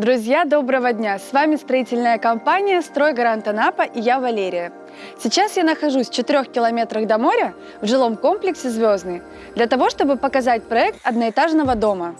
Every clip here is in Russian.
Друзья, доброго дня! С вами строительная компания «Стройгарант Анапа» и я Валерия. Сейчас я нахожусь в 4 километрах до моря в жилом комплексе «Звездный» для того, чтобы показать проект одноэтажного дома.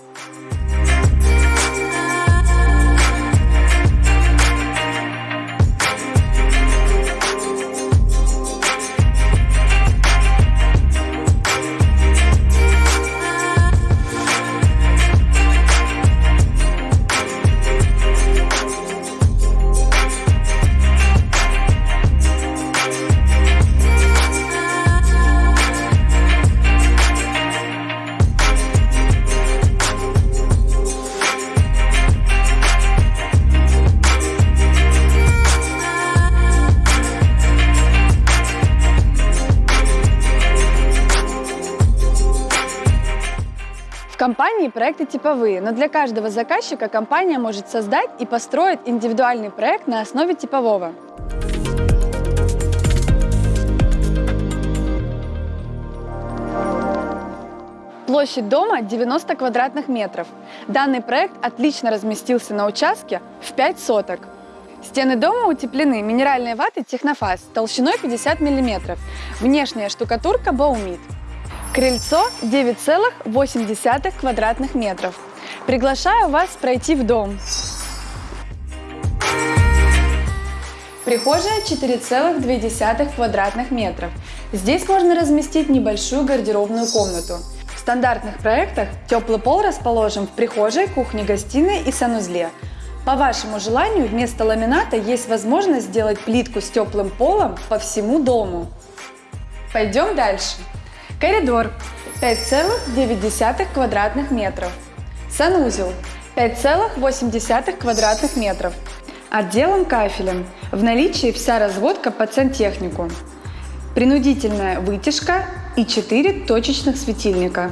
Компании проекты типовые, но для каждого заказчика компания может создать и построить индивидуальный проект на основе типового. Площадь дома 90 квадратных метров. Данный проект отлично разместился на участке в 5 соток. Стены дома утеплены минеральной ватой Технофаз толщиной 50 мм. Внешняя штукатурка Баумит. Крыльцо 9,8 квадратных метров. Приглашаю вас пройти в дом. Прихожая 4,2 квадратных метров. Здесь можно разместить небольшую гардеробную комнату. В стандартных проектах теплый пол расположен в прихожей, кухне, гостиной и санузле. По вашему желанию вместо ламината есть возможность сделать плитку с теплым полом по всему дому. Пойдем дальше. Коридор 5,9 квадратных метров. Санузел 5,8 квадратных метров. Отделан кафелем. В наличии вся разводка под сантехнику. Принудительная вытяжка и 4 точечных светильника.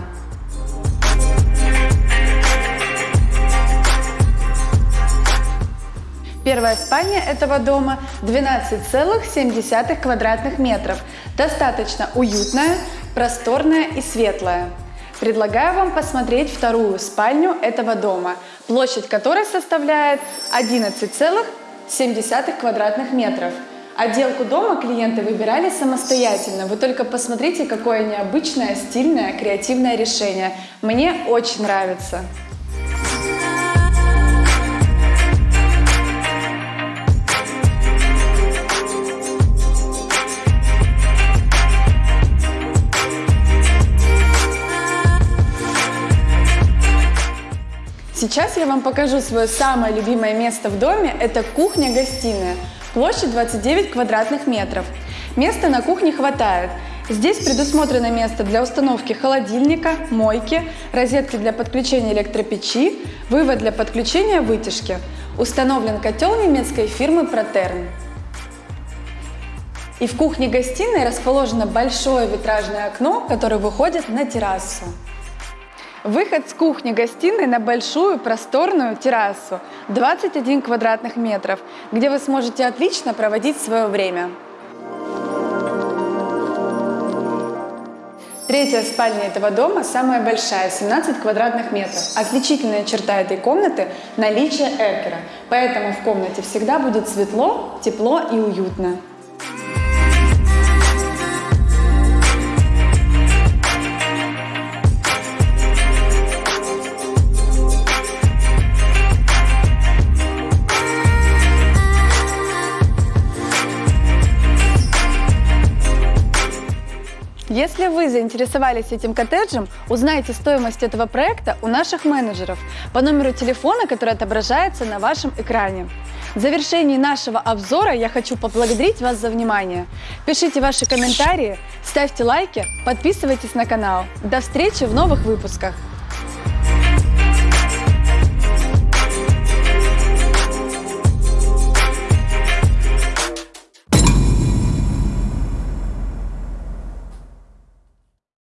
Первая спальня этого дома 12,7 квадратных метров. Достаточно уютная, просторная и светлая. Предлагаю вам посмотреть вторую спальню этого дома, площадь которой составляет 11,7 квадратных метров. Отделку дома клиенты выбирали самостоятельно. Вы только посмотрите, какое необычное, стильное, креативное решение. Мне очень нравится. Сейчас я вам покажу свое самое любимое место в доме. Это кухня-гостиная. Площадь 29 квадратных метров. Места на кухне хватает. Здесь предусмотрено место для установки холодильника, мойки, розетки для подключения электропечи, вывод для подключения вытяжки. Установлен котел немецкой фирмы Протерн. И в кухне-гостиной расположено большое витражное окно, которое выходит на террасу. Выход с кухни-гостиной на большую просторную террасу 21 квадратных метров, где вы сможете отлично проводить свое время. Третья спальня этого дома самая большая, 17 квадратных метров. Отличительная черта этой комнаты – наличие эркера, поэтому в комнате всегда будет светло, тепло и уютно. Если вы заинтересовались этим коттеджем, узнайте стоимость этого проекта у наших менеджеров по номеру телефона, который отображается на вашем экране. В завершении нашего обзора я хочу поблагодарить вас за внимание. Пишите ваши комментарии, ставьте лайки, подписывайтесь на канал. До встречи в новых выпусках!